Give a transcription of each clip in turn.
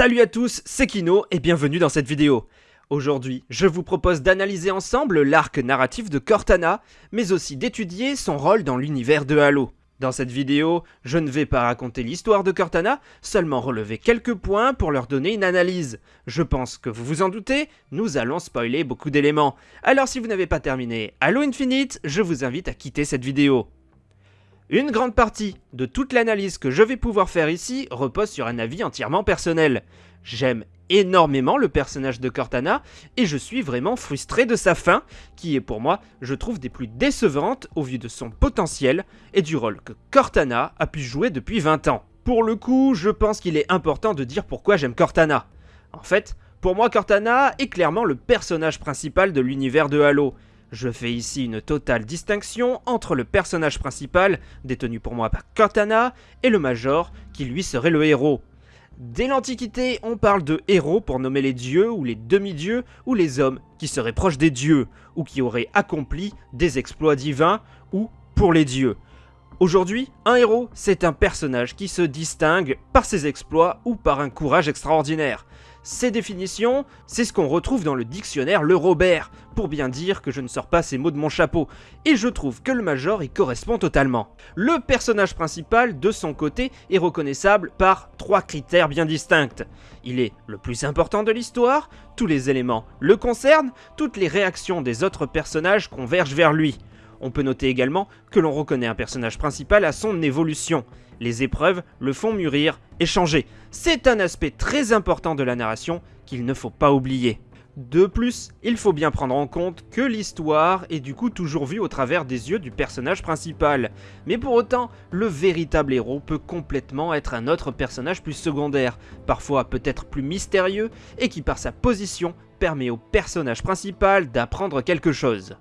Salut à tous, c'est Kino et bienvenue dans cette vidéo. Aujourd'hui, je vous propose d'analyser ensemble l'arc narratif de Cortana, mais aussi d'étudier son rôle dans l'univers de Halo. Dans cette vidéo, je ne vais pas raconter l'histoire de Cortana, seulement relever quelques points pour leur donner une analyse. Je pense que vous vous en doutez, nous allons spoiler beaucoup d'éléments. Alors si vous n'avez pas terminé Halo Infinite, je vous invite à quitter cette vidéo. Une grande partie de toute l'analyse que je vais pouvoir faire ici repose sur un avis entièrement personnel. J'aime énormément le personnage de Cortana et je suis vraiment frustré de sa fin, qui est pour moi, je trouve, des plus décevantes au vu de son potentiel et du rôle que Cortana a pu jouer depuis 20 ans. Pour le coup, je pense qu'il est important de dire pourquoi j'aime Cortana. En fait, pour moi Cortana est clairement le personnage principal de l'univers de Halo, je fais ici une totale distinction entre le personnage principal, détenu pour moi par Cortana, et le Major, qui lui serait le héros. Dès l'Antiquité, on parle de héros pour nommer les dieux ou les demi-dieux ou les hommes qui seraient proches des dieux ou qui auraient accompli des exploits divins ou pour les dieux. Aujourd'hui, un héros, c'est un personnage qui se distingue par ses exploits ou par un courage extraordinaire. Ces définitions, c'est ce qu'on retrouve dans le dictionnaire Le Robert, pour bien dire que je ne sors pas ces mots de mon chapeau, et je trouve que le Major y correspond totalement. Le personnage principal, de son côté, est reconnaissable par trois critères bien distincts. Il est le plus important de l'histoire, tous les éléments le concernent, toutes les réactions des autres personnages convergent vers lui. On peut noter également que l'on reconnaît un personnage principal à son évolution. Les épreuves le font mûrir et changer. C'est un aspect très important de la narration qu'il ne faut pas oublier. De plus, il faut bien prendre en compte que l'histoire est du coup toujours vue au travers des yeux du personnage principal. Mais pour autant, le véritable héros peut complètement être un autre personnage plus secondaire, parfois peut-être plus mystérieux, et qui par sa position permet au personnage principal d'apprendre quelque chose.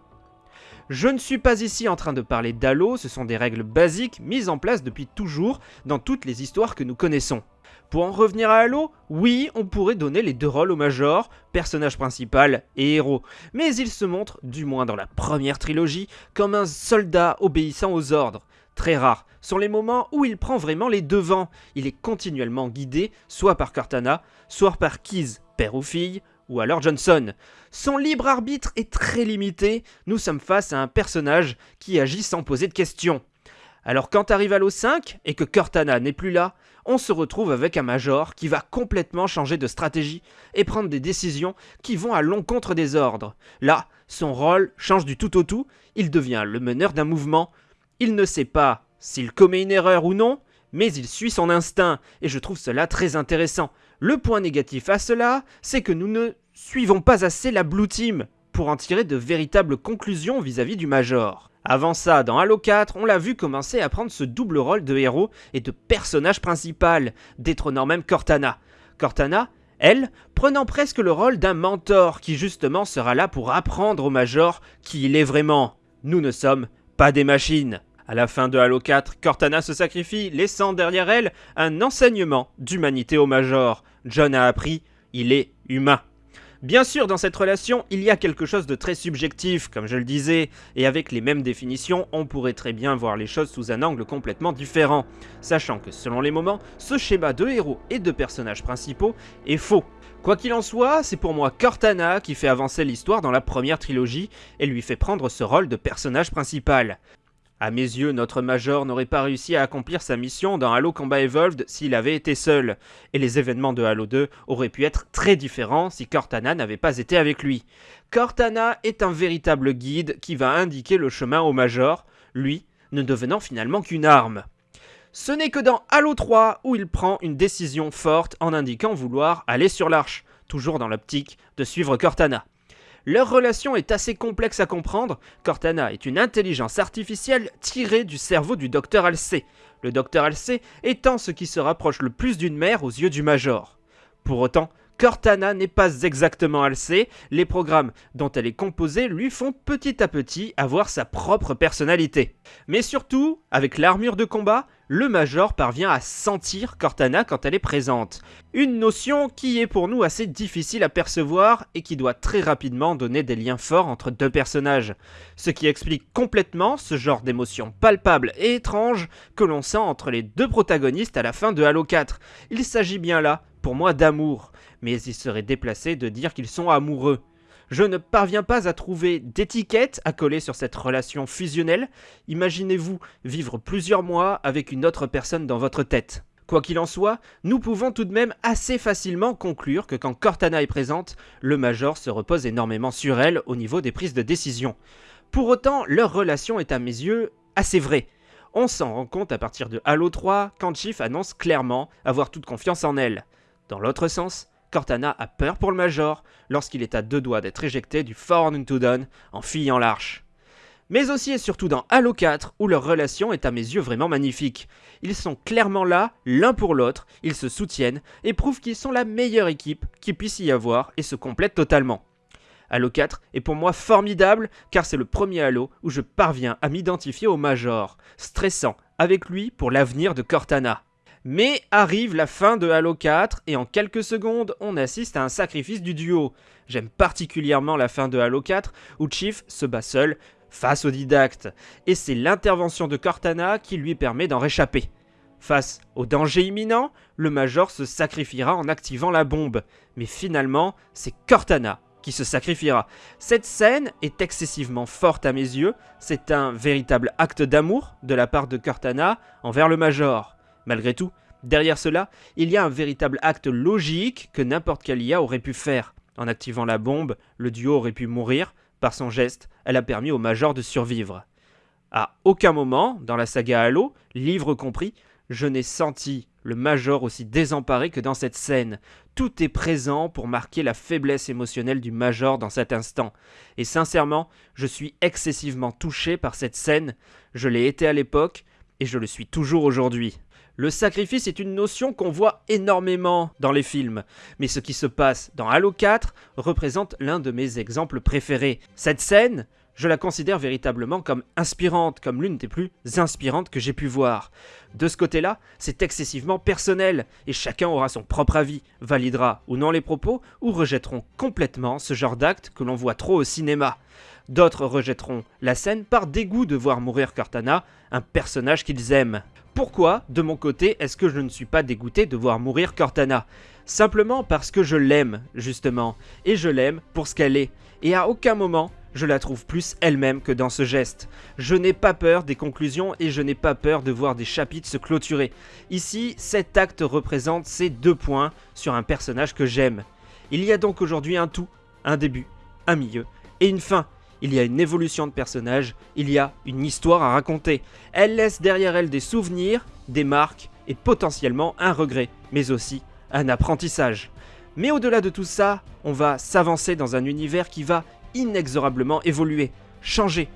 Je ne suis pas ici en train de parler d'Halo, ce sont des règles basiques mises en place depuis toujours dans toutes les histoires que nous connaissons. Pour en revenir à Halo, oui, on pourrait donner les deux rôles au Major, personnage principal et héros, mais il se montre, du moins dans la première trilogie, comme un soldat obéissant aux ordres. Très rares sont les moments où il prend vraiment les devants, il est continuellement guidé soit par Cortana, soit par Keyes, père ou fille, ou alors Johnson. Son libre arbitre est très limité, nous sommes face à un personnage qui agit sans poser de questions. Alors quand arrive Halo 5 et que Cortana n'est plus là, on se retrouve avec un Major qui va complètement changer de stratégie et prendre des décisions qui vont à l'encontre des ordres. Là, son rôle change du tout au tout, il devient le meneur d'un mouvement. Il ne sait pas s'il commet une erreur ou non, mais il suit son instinct, et je trouve cela très intéressant. Le point négatif à cela, c'est que nous ne suivons pas assez la Blue Team pour en tirer de véritables conclusions vis-à-vis du Major. Avant ça, dans Halo 4, on l'a vu commencer à prendre ce double rôle de héros et de personnage principal, détrônant même Cortana. Cortana, elle, prenant presque le rôle d'un mentor qui justement sera là pour apprendre au Major qui il est vraiment. Nous ne sommes pas des machines. À la fin de Halo 4, Cortana se sacrifie, laissant derrière elle un enseignement d'humanité au Major. John a appris, il est humain. Bien sûr, dans cette relation, il y a quelque chose de très subjectif, comme je le disais, et avec les mêmes définitions, on pourrait très bien voir les choses sous un angle complètement différent, sachant que selon les moments, ce schéma de héros et de personnages principaux est faux. Quoi qu'il en soit, c'est pour moi Cortana qui fait avancer l'histoire dans la première trilogie et lui fait prendre ce rôle de personnage principal. À mes yeux, notre Major n'aurait pas réussi à accomplir sa mission dans Halo Combat Evolved s'il avait été seul, et les événements de Halo 2 auraient pu être très différents si Cortana n'avait pas été avec lui. Cortana est un véritable guide qui va indiquer le chemin au Major, lui ne devenant finalement qu'une arme. Ce n'est que dans Halo 3 où il prend une décision forte en indiquant vouloir aller sur l'arche, toujours dans l'optique de suivre Cortana. Leur relation est assez complexe à comprendre. Cortana est une intelligence artificielle tirée du cerveau du docteur Alcé, le docteur Alcé étant ce qui se rapproche le plus d'une mère aux yeux du Major. Pour autant, Cortana n'est pas exactement Alcé, les programmes dont elle est composée lui font petit à petit avoir sa propre personnalité. Mais surtout, avec l'armure de combat, le Major parvient à sentir Cortana quand elle est présente. Une notion qui est pour nous assez difficile à percevoir et qui doit très rapidement donner des liens forts entre deux personnages. Ce qui explique complètement ce genre d'émotion palpable et étrange que l'on sent entre les deux protagonistes à la fin de Halo 4. Il s'agit bien là pour moi d'amour, mais il serait déplacé de dire qu'ils sont amoureux. Je ne parviens pas à trouver d'étiquette à coller sur cette relation fusionnelle. Imaginez-vous vivre plusieurs mois avec une autre personne dans votre tête. Quoi qu'il en soit, nous pouvons tout de même assez facilement conclure que quand Cortana est présente, le Major se repose énormément sur elle au niveau des prises de décision. Pour autant, leur relation est à mes yeux assez vraie. On s'en rend compte à partir de Halo 3 quand Chief annonce clairement avoir toute confiance en elle. Dans l'autre sens, Cortana a peur pour le Major lorsqu'il est à deux doigts d'être éjecté du Fort Unto Dawn en fuyant l'arche. Mais aussi et surtout dans Halo 4 où leur relation est à mes yeux vraiment magnifique. Ils sont clairement là l'un pour l'autre, ils se soutiennent et prouvent qu'ils sont la meilleure équipe qu'il puisse y avoir et se complètent totalement. Halo 4 est pour moi formidable car c'est le premier Halo où je parviens à m'identifier au Major, stressant avec lui pour l'avenir de Cortana. Mais arrive la fin de Halo 4 et en quelques secondes, on assiste à un sacrifice du duo. J'aime particulièrement la fin de Halo 4 où Chief se bat seul face au didacte, et c'est l'intervention de Cortana qui lui permet d'en réchapper. Face au danger imminent, le Major se sacrifiera en activant la bombe, mais finalement, c'est Cortana qui se sacrifiera. Cette scène est excessivement forte à mes yeux, c'est un véritable acte d'amour de la part de Cortana envers le Major. Malgré tout, derrière cela, il y a un véritable acte logique que n'importe quel IA aurait pu faire. En activant la bombe, le duo aurait pu mourir, par son geste, elle a permis au Major de survivre. À aucun moment, dans la saga Halo, livre compris, je n'ai senti le Major aussi désemparé que dans cette scène. Tout est présent pour marquer la faiblesse émotionnelle du Major dans cet instant. Et sincèrement, je suis excessivement touché par cette scène. Je l'ai été à l'époque et je le suis toujours aujourd'hui. Le sacrifice est une notion qu'on voit énormément dans les films, mais ce qui se passe dans Halo 4 représente l'un de mes exemples préférés. Cette scène, je la considère véritablement comme inspirante, comme l'une des plus inspirantes que j'ai pu voir. De ce côté-là, c'est excessivement personnel, et chacun aura son propre avis, validera ou non les propos, ou rejetteront complètement ce genre d'acte que l'on voit trop au cinéma. D'autres rejetteront la scène par dégoût de voir mourir Cortana, un personnage qu'ils aiment. Pourquoi, de mon côté, est-ce que je ne suis pas dégoûté de voir mourir Cortana? Simplement parce que je l'aime, justement, et je l'aime pour ce qu'elle est, et à aucun moment je la trouve plus elle-même que dans ce geste. Je n'ai pas peur des conclusions et je n'ai pas peur de voir des chapitres se clôturer. Ici, cet acte représente ces deux points sur un personnage que j'aime. Il y a donc aujourd'hui un tout, un début, un milieu et une fin il y a une évolution de personnage, il y a une histoire à raconter. Elle laisse derrière elle des souvenirs, des marques et potentiellement un regret, mais aussi un apprentissage. Mais au-delà de tout ça, on va s'avancer dans un univers qui va inexorablement évoluer, changer.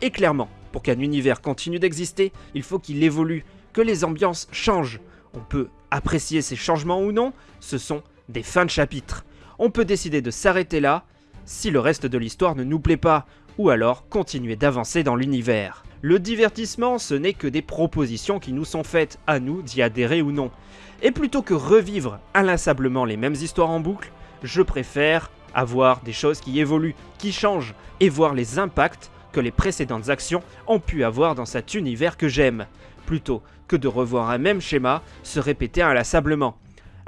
Et clairement, pour qu'un univers continue d'exister, il faut qu'il évolue, que les ambiances changent. On peut apprécier ces changements ou non, ce sont des fins de chapitre. On peut décider de s'arrêter là, si le reste de l'histoire ne nous plaît pas, ou alors continuer d'avancer dans l'univers. Le divertissement, ce n'est que des propositions qui nous sont faites à nous d'y adhérer ou non. Et plutôt que revivre inlassablement les mêmes histoires en boucle, je préfère avoir des choses qui évoluent, qui changent, et voir les impacts que les précédentes actions ont pu avoir dans cet univers que j'aime, plutôt que de revoir un même schéma se répéter inlassablement.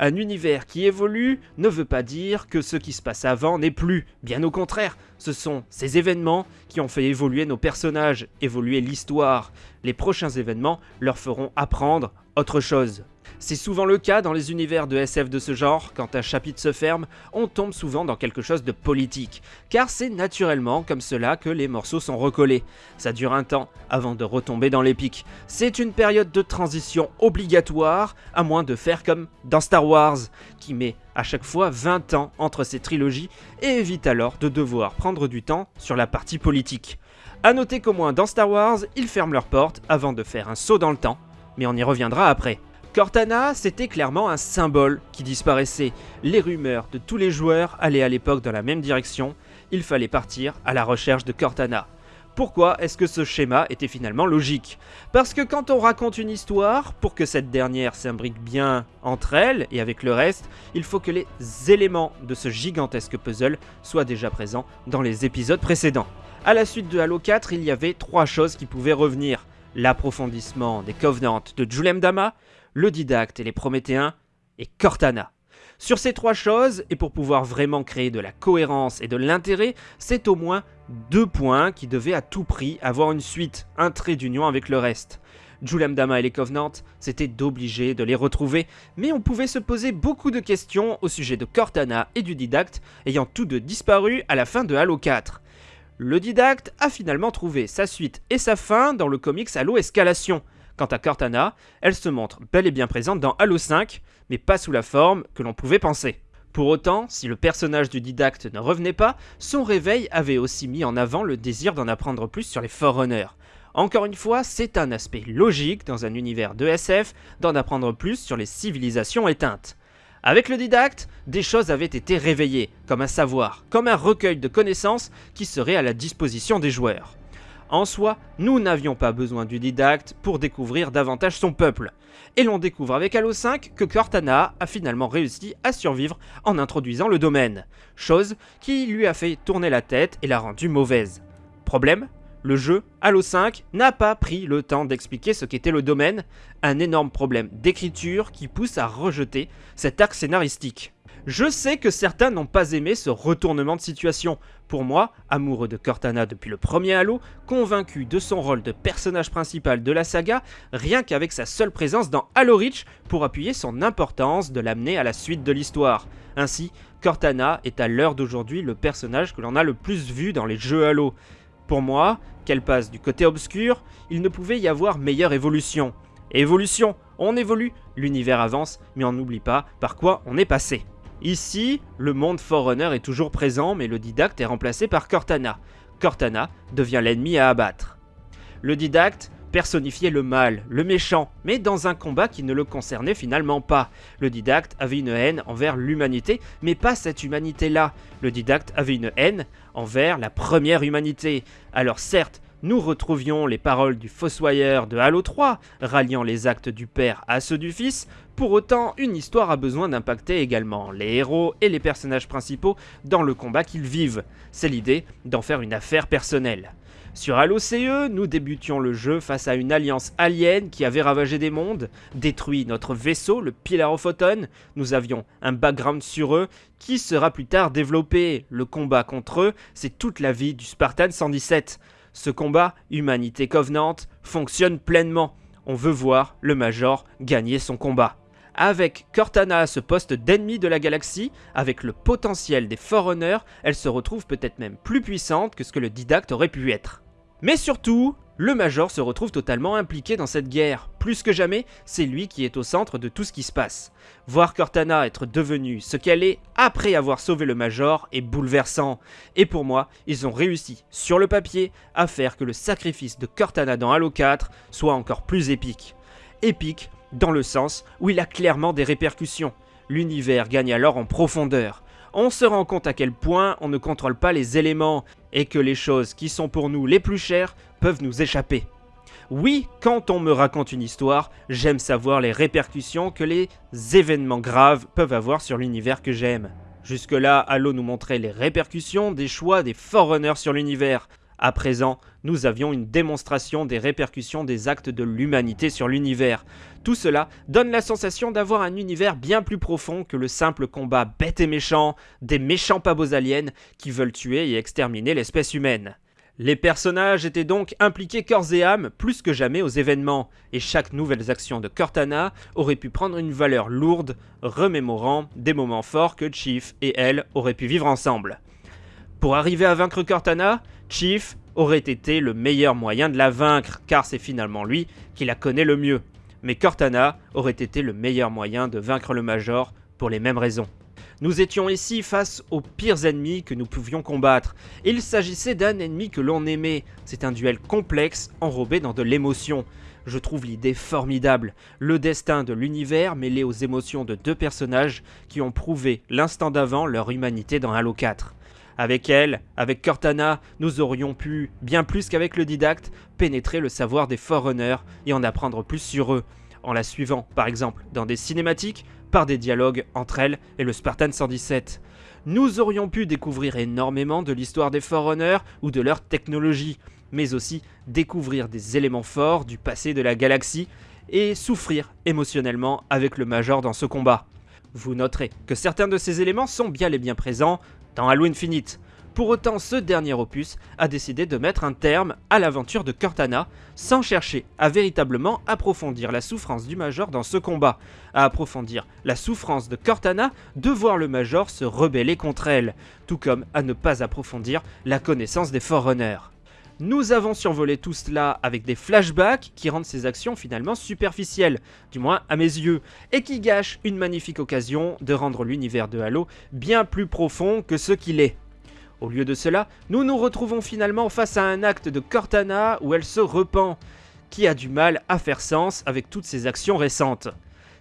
Un univers qui évolue ne veut pas dire que ce qui se passe avant n'est plus, bien au contraire, ce sont ces événements qui ont fait évoluer nos personnages, évoluer l'histoire. Les prochains événements leur feront apprendre autre chose. C'est souvent le cas dans les univers de SF de ce genre, quand un chapitre se ferme, on tombe souvent dans quelque chose de politique, car c'est naturellement comme cela que les morceaux sont recollés. Ça dure un temps avant de retomber dans l'épique. C'est une période de transition obligatoire, à moins de faire comme dans Star Wars, qui met à chaque fois 20 ans entre ces trilogies et évite alors de devoir prendre du temps sur la partie politique. A noter qu'au moins dans Star Wars, ils ferment leurs portes avant de faire un saut dans le temps, mais on y reviendra après. Cortana, c'était clairement un symbole qui disparaissait. Les rumeurs de tous les joueurs allaient à l'époque dans la même direction, il fallait partir à la recherche de Cortana. Pourquoi est-ce que ce schéma était finalement logique? Parce que quand on raconte une histoire, pour que cette dernière s'imbrique bien entre elles et avec le reste, il faut que les éléments de ce gigantesque puzzle soient déjà présents dans les épisodes précédents. A la suite de Halo 4, il y avait trois choses qui pouvaient revenir. L'approfondissement des Covenants de Julem Dama, le Didacte et les Prométhéens, et Cortana. Sur ces trois choses, et pour pouvoir vraiment créer de la cohérence et de l'intérêt, c'est au moins deux points qui devaient à tout prix avoir une suite, un trait d'union avec le reste. Juliam Dama et les Covenants, c'était d'obliger de les retrouver, mais on pouvait se poser beaucoup de questions au sujet de Cortana et du Didacte, ayant tous deux disparu à la fin de Halo 4. Le Didacte a finalement trouvé sa suite et sa fin dans le comics Halo Escalation. Quant à Cortana, elle se montre bel et bien présente dans Halo 5, mais pas sous la forme que l'on pouvait penser. Pour autant, si le personnage du didacte ne revenait pas, son réveil avait aussi mis en avant le désir d'en apprendre plus sur les Forerunners. Encore une fois, c'est un aspect logique dans un univers de SF d'en apprendre plus sur les civilisations éteintes. Avec le didacte, des choses avaient été réveillées, comme un savoir, comme un recueil de connaissances qui serait à la disposition des joueurs. En soi, nous n'avions pas besoin du didacte pour découvrir davantage son peuple. Et l'on découvre avec Halo 5 que Cortana a finalement réussi à survivre en introduisant le domaine, chose qui lui a fait tourner la tête et l'a rendue mauvaise. Problème le jeu, Halo 5, n'a pas pris le temps d'expliquer ce qu'était le domaine, un énorme problème d'écriture qui pousse à rejeter cet arc scénaristique. Je sais que certains n'ont pas aimé ce retournement de situation. Pour moi, amoureux de Cortana depuis le premier Halo, convaincu de son rôle de personnage principal de la saga, rien qu'avec sa seule présence dans Halo Reach pour appuyer son importance de l'amener à la suite de l'histoire. Ainsi, Cortana est à l'heure d'aujourd'hui le personnage que l'on a le plus vu dans les jeux Halo. Pour moi, qu'elle passe du côté obscur, il ne pouvait y avoir meilleure évolution. Évolution, on évolue, l'univers avance, mais on n'oublie pas par quoi on est passé. Ici, le monde Forerunner est toujours présent, mais le didacte est remplacé par Cortana. Cortana devient l'ennemi à abattre. Le didacte personnifiait le mal, le méchant, mais dans un combat qui ne le concernait finalement pas. Le didacte avait une haine envers l'humanité, mais pas cette humanité-là. Le didacte avait une haine envers la première humanité. Alors certes, nous retrouvions les paroles du Fossoyeur de Halo 3, ralliant les actes du père à ceux du fils, pour autant une histoire a besoin d'impacter également les héros et les personnages principaux dans le combat qu'ils vivent. C'est l'idée d'en faire une affaire personnelle. Sur Halo CE, nous débutions le jeu face à une alliance alien qui avait ravagé des mondes, détruit notre vaisseau, le Pillar of. Nous avions un background sur eux qui sera plus tard développé. Le combat contre eux, c'est toute la vie du Spartan 117. Ce combat, Humanité Covenant, fonctionne pleinement. On veut voir le Major gagner son combat. Avec Cortana à ce poste d'ennemi de la galaxie, avec le potentiel des Forerunners, elle se retrouve peut-être même plus puissante que ce que le Didacte aurait pu être. Mais surtout, le Major se retrouve totalement impliqué dans cette guerre. Plus que jamais, c'est lui qui est au centre de tout ce qui se passe. Voir Cortana être devenue ce qu'elle est après avoir sauvé le Major est bouleversant. Et pour moi, ils ont réussi, sur le papier, à faire que le sacrifice de Cortana dans Halo 4 soit encore plus épique. Épique dans le sens où il a clairement des répercussions. L'univers gagne alors en profondeur on se rend compte à quel point on ne contrôle pas les éléments et que les choses qui sont pour nous les plus chères peuvent nous échapper. Oui, quand on me raconte une histoire, j'aime savoir les répercussions que les événements graves peuvent avoir sur l'univers que j'aime. Jusque-là, Halo nous montrait les répercussions des choix des Forerunners sur l'univers. À présent, nous avions une démonstration des répercussions des actes de l'humanité sur l'univers. Tout cela donne la sensation d'avoir un univers bien plus profond que le simple combat bête et méchant des méchants pas beaux aliens qui veulent tuer et exterminer l'espèce humaine. Les personnages étaient donc impliqués corps et âme plus que jamais aux événements, et chaque nouvelle action de Cortana aurait pu prendre une valeur lourde, remémorant des moments forts que Chief et elle auraient pu vivre ensemble. Pour arriver à vaincre Cortana, Chief aurait été le meilleur moyen de la vaincre, car c'est finalement lui qui la connaît le mieux. Mais Cortana aurait été le meilleur moyen de vaincre le Major pour les mêmes raisons. Nous étions ici face aux pires ennemis que nous pouvions combattre. Il s'agissait d'un ennemi que l'on aimait. C'est un duel complexe, enrobé dans de l'émotion. Je trouve l'idée formidable. Le destin de l'univers mêlé aux émotions de deux personnages qui ont prouvé l'instant d'avant leur humanité dans Halo 4. Avec elle, avec Cortana, nous aurions pu, bien plus qu'avec le didacte, pénétrer le savoir des Forerunners et en apprendre plus sur eux, en la suivant, par exemple, dans des cinématiques, par des dialogues entre elle et le Spartan 117. Nous aurions pu découvrir énormément de l'histoire des Forerunners ou de leur technologie, mais aussi découvrir des éléments forts du passé de la galaxie et souffrir émotionnellement avec le Major dans ce combat. Vous noterez que certains de ces éléments sont bien et bien présents dans Halo Infinite. Pour autant, ce dernier opus a décidé de mettre un terme à l'aventure de Cortana sans chercher à véritablement approfondir la souffrance du Major dans ce combat, à approfondir la souffrance de Cortana de voir le Major se rebeller contre elle, tout comme à ne pas approfondir la connaissance des Forerunners. Nous avons survolé tout cela avec des flashbacks qui rendent ces actions finalement superficielles, du moins à mes yeux, et qui gâchent une magnifique occasion de rendre l'univers de Halo bien plus profond que ce qu'il est. Au lieu de cela, nous nous retrouvons finalement face à un acte de Cortana où elle se repent, qui a du mal à faire sens avec toutes ses actions récentes.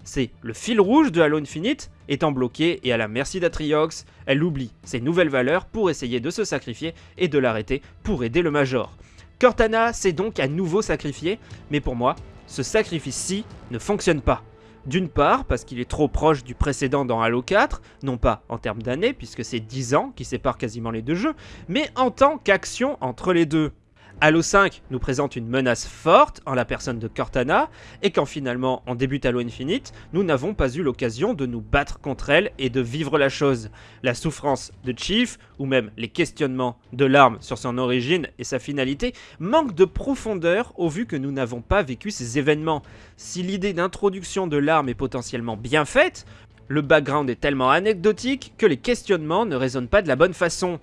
C'est le fil rouge de Halo Infinite, étant bloqué et à la merci d'Atriox, elle oublie ses nouvelles valeurs pour essayer de se sacrifier et de l'arrêter pour aider le Major. Cortana s'est donc à nouveau sacrifié, mais pour moi, ce sacrifice-ci ne fonctionne pas. D'une part, parce qu'il est trop proche du précédent dans Halo 4, non pas en termes d'années, puisque c'est 10 ans qui séparent quasiment les deux jeux, mais en tant qu'action entre les deux. Halo 5 nous présente une menace forte en la personne de Cortana, et quand finalement on débute Halo Infinite, nous n'avons pas eu l'occasion de nous battre contre elle et de vivre la chose. La souffrance de Chief, ou même les questionnements de l'arme sur son origine et sa finalité, manquent de profondeur au vu que nous n'avons pas vécu ces événements. Si l'idée d'introduction de l'arme est potentiellement bien faite, le background est tellement anecdotique que les questionnements ne résonnent pas de la bonne façon.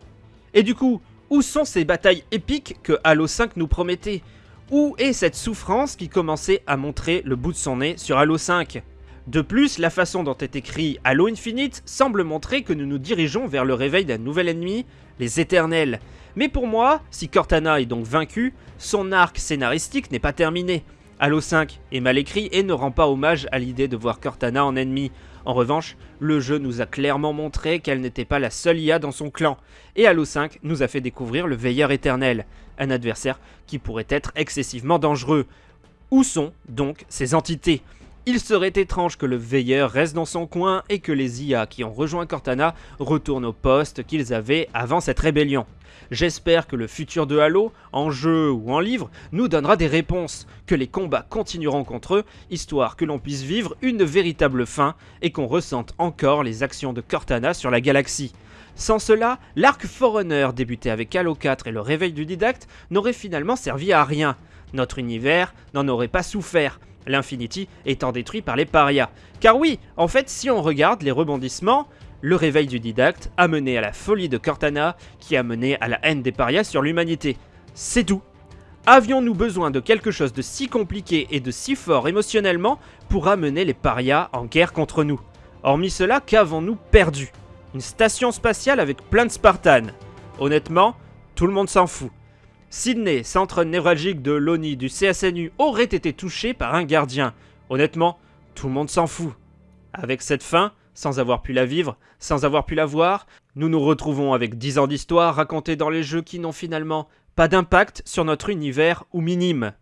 Et du coup, où sont ces batailles épiques que Halo 5 nous promettait? Où est cette souffrance qui commençait à montrer le bout de son nez sur Halo 5 de plus, la façon dont est écrit Halo Infinite semble montrer que nous nous dirigeons vers le réveil d'un nouvel ennemi, les Éternels. Mais pour moi, si Cortana est donc vaincu, son arc scénaristique n'est pas terminé. Halo 5 est mal écrit et ne rend pas hommage à l'idée de voir Cortana en ennemi. En revanche, le jeu nous a clairement montré qu'elle n'était pas la seule IA dans son clan, et Halo 5 nous a fait découvrir le Veilleur éternel, un adversaire qui pourrait être excessivement dangereux. Où sont donc ces entités? Il serait étrange que le veilleur reste dans son coin et que les IA qui ont rejoint Cortana retournent au poste qu'ils avaient avant cette rébellion. J'espère que le futur de Halo, en jeu ou en livre, nous donnera des réponses, que les combats continueront contre eux, histoire que l'on puisse vivre une véritable fin et qu'on ressente encore les actions de Cortana sur la galaxie. Sans cela, l'arc Forerunner débuté avec Halo 4 et le réveil du didacte n'aurait finalement servi à rien. Notre univers n'en aurait pas souffert, l'Infinity étant détruit par les parias. Car oui, en fait, si on regarde les rebondissements, le réveil du didacte a mené à la folie de Cortana, qui a mené à la haine des parias sur l'humanité. C'est tout. Avions-nous besoin de quelque chose de si compliqué et de si fort émotionnellement pour amener les parias en guerre contre nous? Hormis cela, qu'avons-nous perdu? Une station spatiale avec plein de Spartans. Honnêtement, tout le monde s'en fout. Sydney, centre névralgique de l'ONI du CSNU, aurait été touché par un gardien. Honnêtement, tout le monde s'en fout. Avec cette fin, sans avoir pu la vivre, sans avoir pu la voir, nous nous retrouvons avec 10 ans d'histoire racontée dans les jeux qui n'ont finalement pas d'impact sur notre univers ou minime.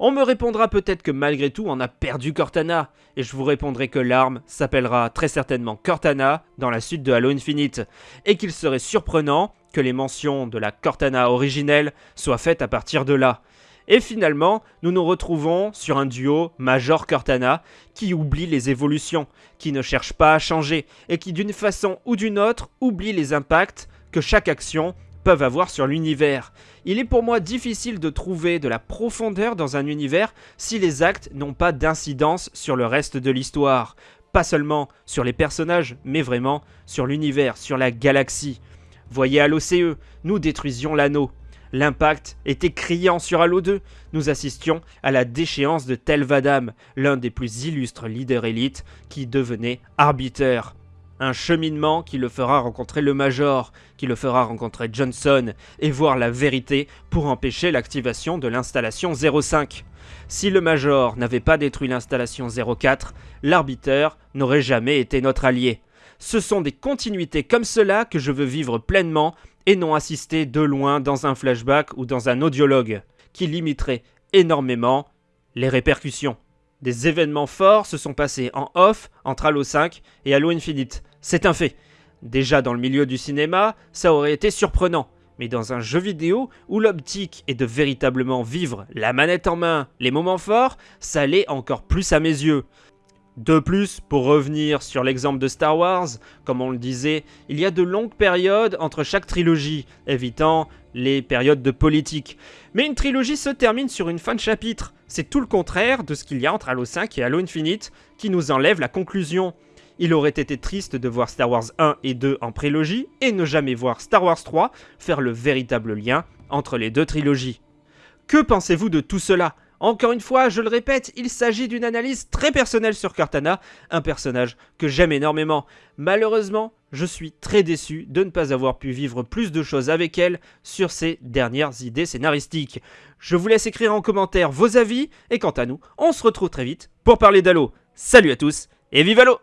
On me répondra peut-être que malgré tout on a perdu Cortana, et je vous répondrai que l'arme s'appellera très certainement Cortana dans la suite de Halo Infinite, et qu'il serait surprenant que les mentions de la Cortana originelle soient faites à partir de là. Et finalement, nous nous retrouvons sur un duo Major-Cortana qui oublie les évolutions, qui ne cherche pas à changer, et qui d'une façon ou d'une autre oublie les impacts que chaque action peuvent avoir sur l'univers. Il est pour moi difficile de trouver de la profondeur dans un univers si les actes n'ont pas d'incidence sur le reste de l'histoire. Pas seulement sur les personnages, mais vraiment sur l'univers, sur la galaxie. Voyez à l'OCE, nous détruisions l'anneau. L'impact était criant sur Halo 2. Nous assistions à la déchéance de Telvadam, l'un des plus illustres leaders élites qui devenait arbitre un cheminement qui le fera rencontrer le Major, qui le fera rencontrer Johnson, et voir la vérité pour empêcher l'activation de l'installation 05. Si le Major n'avait pas détruit l'installation 04, l'arbiteur n'aurait jamais été notre allié. Ce sont des continuités comme cela que je veux vivre pleinement et non assister de loin dans un flashback ou dans un audiologue, qui limiterait énormément les répercussions. Des événements forts se sont passés en off entre Halo 5 et Halo Infinite. C'est un fait. Déjà dans le milieu du cinéma, ça aurait été surprenant. Mais dans un jeu vidéo où l'optique est de véritablement vivre la manette en main, les moments forts, ça l'est encore plus à mes yeux. De plus, pour revenir sur l'exemple de Star Wars, comme on le disait, il y a de longues périodes entre chaque trilogie, évitant les périodes de politique. Mais une trilogie se termine sur une fin de chapitre. C'est tout le contraire de ce qu'il y a entre Halo 5 et Halo Infinite, qui nous enlève la conclusion. Il aurait été triste de voir Star Wars 1 et 2 en prélogie et ne jamais voir Star Wars 3 faire le véritable lien entre les deux trilogies. Que pensez-vous de tout cela? Encore une fois, je le répète, il s'agit d'une analyse très personnelle sur Cortana, un personnage que j'aime énormément. Malheureusement, je suis très déçu de ne pas avoir pu vivre plus de choses avec elle sur ses dernières idées scénaristiques. Je vous laisse écrire en commentaire vos avis, et quant à nous, on se retrouve très vite pour parler d'Halo. Salut à tous, et vive Halo